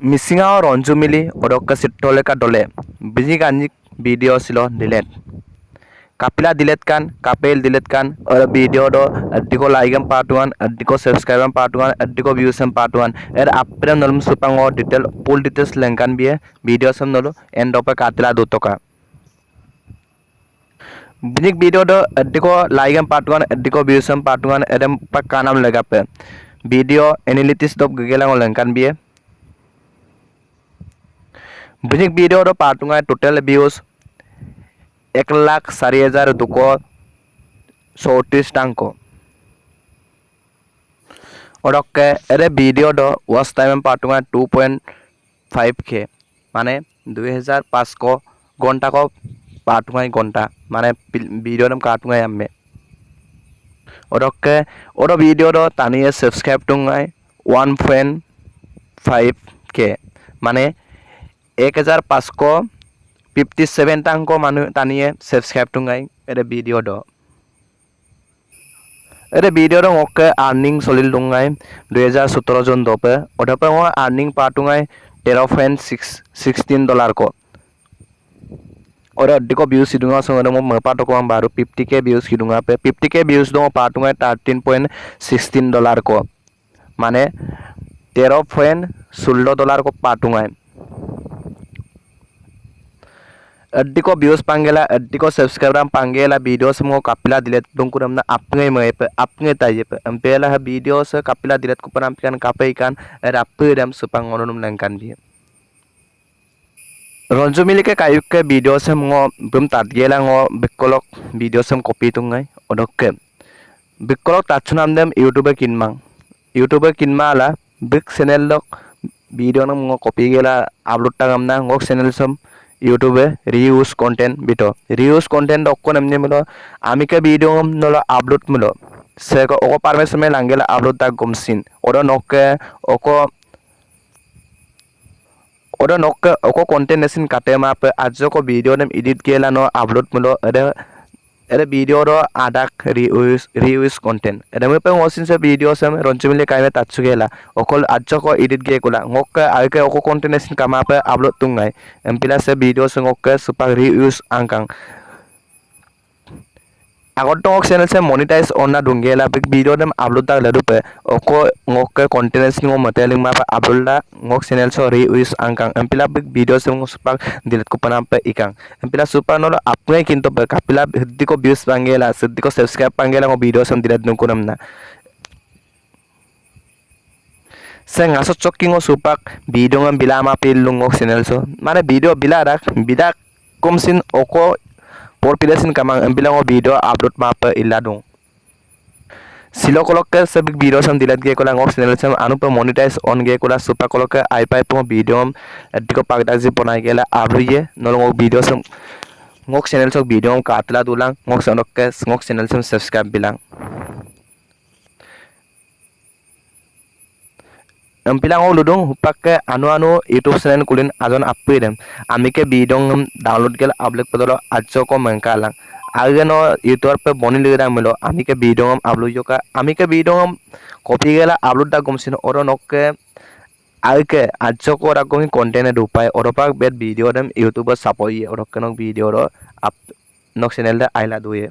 মিচিঙা ৰঞ্জু মিলি অদক্য চিত্ৰলেখা দলে বিজি গাঞ্জিক বিডিঅ' চিল দিলেট কাপিলা দিলেট কান কাপেল দিলেট কান বিডিঅ' দিকো লাইক এম পাৰ্ট ওৱান দিকো ছাবস্ক্ৰাইব এম পাৰ্ট ওৱান দিকো ভিউ চেম পাৰ্ট ওৱান এৰ আপেল নলম চুপাং ডিটেইল ফুল ডিটেইলছ লেংকান বিয়ে ভিডিঅ' চাম নলো এণ্ড অফ কাটিলা দুটকা বিজিক বিডিঅ' দিকো লাইক এম পাৰ্ট ওৱান দিকো ভিউ চেম পাৰ্ট ওৱান এৰ এম কা নাম লেগাপে। ভিডিঅ' এনালিটিছ দব গগেলাঙৰ লেংকান বিয়ে bie বিনিক ভিডিঅ'টো পাৰ্টুঙাই টোটেল ভিউজ এক লাখ চাৰি হাজাৰ দুশ চৌত্ৰিছটাংক ওরককে এর ভিডিওটো ওয়াচ টাইম পার্টুঙাই টু পয়েন্ট ফাইভ কে মানে দুই হাজার পাঁচশ ঘন্টা কো পার্টুঙাই ঘন্টা মানে ভিডিওটা কার্টুঙাই আmme ওরককে ওর ভিডিওটো তানিয়ে সাবস্ক্রাইব টুঙাই ওয়ান পয়েন্ট ফাইভ কে মানে এক হাজাৰ পাঁচশ ফিফটি ছেভেনটাংক মানুহ টানিয়ে ছাবস্ক্ৰাইব টুঙাই এটা ভিডিঅ' দ এটা video' dong oke earning solil tungai 2017 jon dope odape ngo earning pa tungai 13.16 dollar ko ora diko views hidunga so mo mapa to ko baru 50k views hidunga pe 50k views dong pa tungai 13.16 dollar ko মানে তেরো point ষোলো dollar को पाटुंगा Diko views panggela, adiko subscriberan panggela video semua kapila dilet dongkur amna apnge mepe apnge taje pe empela ha video se kapila dilet ku penampilan kape ikan rape dam supang ngononum langkan dia. Ronjo milike kayu ke video semua belum bum tadgela ngo bekolok video sem kopi tungai odok ke. Bekolok tatsunam dem youtube kinmang. youtube kinmala bek channel dok video nam ngo kopi gela upload tagam ngok ngo channel sem ইউটিউবে reuse content বিটো reuse content অক্কো নেমনি মিলো আমিকে video নলো upload মিলো সে ওকো পারমিশন মে লাঙ্গেলা আপলোড তা গমসিন ওরা নকে ওকো ওরা নকে ওকো কন্টেন্ট নেসিন কাটে মাপে আজ ko ভিডিও নেম এডিট গেলা নো আপলোড মিলো এরে এরে video ro adak reuse reuse content এরে মে পে ওসিন সে ভিডিও সে রঞ্চমিলে কাইমে তাচ্ছু গেলা okol আজ ko edit ge kula ngok ayke oko content nesin kama अगर तो चैनल से मोनिटाइज होना ढूंढे ला वीडियो दम अपलोड तक लडू पे ओको ngok ke continuous ngo modeling ma upload la ngok channel sorry wis angkang. Empila video sih ngok supak delete kupana pe ikang. Empila supa no apne kinto pe kapila kok views pangela kok subscribe pangela ngok video sih delete nu kunam na. Ngaso chokking ngo supak video ngambil bila ma pe channel so. Mana video bila rak bidak kumsin oko por pilasin kamang ambilang o video upload mapa iladung silo kolokke sabik video sam dilat ge kola ngok channel sam anu pa monetize on ge kola supa kolokke ai pai po video adiko pagda ji bonai gela abruye nol ngok video sam ngok channel sok video katla dulang ngok sanokke ngok channel sam subscribe bilang empilang o ludung hupakke anu anu youtube channel kulin ajon appuidem amike bidong download gel upload podolo ajo ko mengkalang ageno youtube pe boni ligda milo amike bidong upload joka amike bidong copy gela upload da gomsin oro nokke agke ajo ko rakomi content dupai oropak bet video dem youtube sapoi orokke nok video ro up nok channel da aila duye